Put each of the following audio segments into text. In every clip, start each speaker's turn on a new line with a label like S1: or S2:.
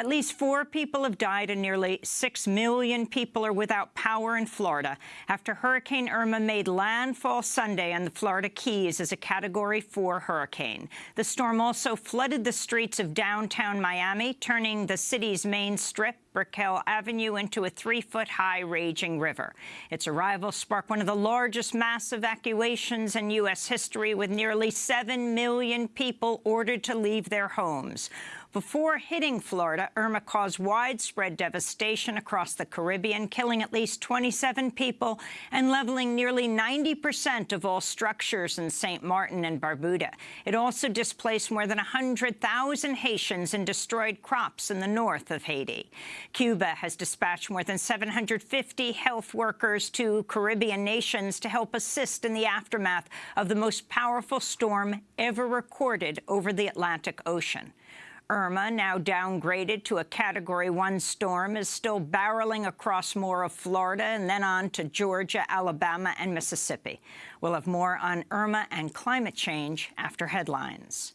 S1: At least four people have died and nearly six million people are without power in Florida after Hurricane Irma made landfall Sunday on the Florida Keys as a Category 4 hurricane. The storm also flooded the streets of downtown Miami, turning the city's main strip Brickell Avenue into a three-foot-high raging river. Its arrival sparked one of the largest mass evacuations in U.S. history, with nearly 7 million people ordered to leave their homes. Before hitting Florida, Irma caused widespread devastation across the Caribbean, killing at least 27 people and leveling nearly 90 percent of all structures in St. Martin and Barbuda. It also displaced more than 100,000 Haitians and destroyed crops in the north of Haiti. Cuba has dispatched more than 750 health workers to Caribbean nations to help assist in the aftermath of the most powerful storm ever recorded over the Atlantic Ocean. Irma, now downgraded to a Category 1 storm, is still barreling across more of Florida and then on to Georgia, Alabama and Mississippi. We'll have more on Irma and climate change after headlines.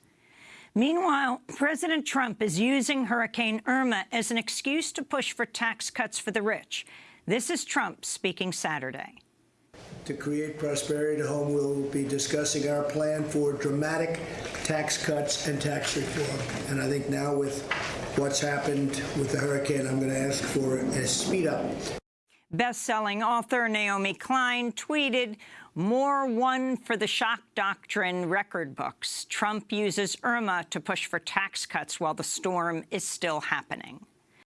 S1: Meanwhile, President Trump is using Hurricane Irma as an excuse to push for tax cuts for the rich. This is Trump speaking Saturday.
S2: To create prosperity at home, we'll be discussing our plan for dramatic tax cuts and tax reform. And I think now with what's happened with the hurricane, I'm going to ask for a speed up.
S1: Best-selling author Naomi Klein tweeted, more one for the shock doctrine record books. Trump uses Irma to push for tax cuts while the storm is still happening.